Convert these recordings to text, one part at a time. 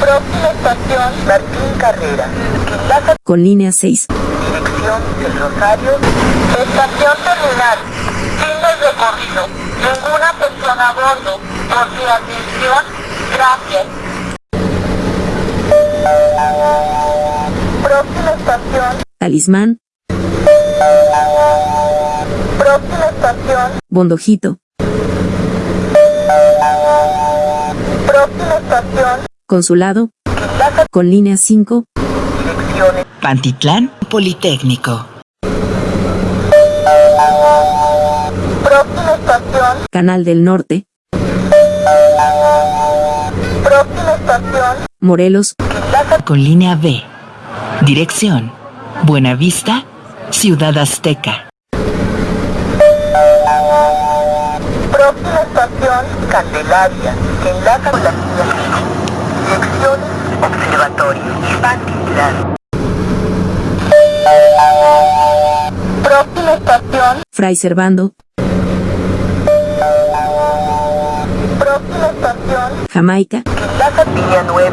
Próxima estación Martín Carrera. Quizás con línea 6. Dirección del Rosario. Estación terminal. Fin del recorrido. Ninguna persona a bordo. Por su atención, gracias. Próxima estación. Talismán. Próxima estación. Bondojito, Próxima estación. Consulado, con línea 5, direcciones. Pantitlán Politécnico. Próxima estación. Canal del Norte, Próxima estación. Morelos, Con línea B. Dirección. Buenavista, Ciudad Azteca. Próxima estación, Candelaria, que enlaza con la línea 5. Direcciones, Observatorio, Pantitlán. Próxima estación, Fray Servando, próxima estación, Jamaica, que enlaza línea 9.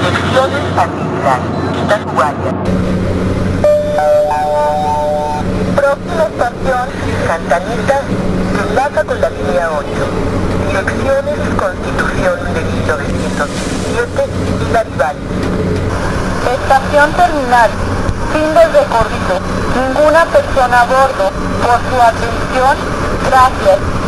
Direcciones, Pantitlán, Tacubaya. Próxima estación, que enlaza con la línea 8. Direcciones, Constitución de 1917 y Garibaldi. Estación terminal. Fin del recorrido. Ninguna persona a bordo. Por su atención, gracias.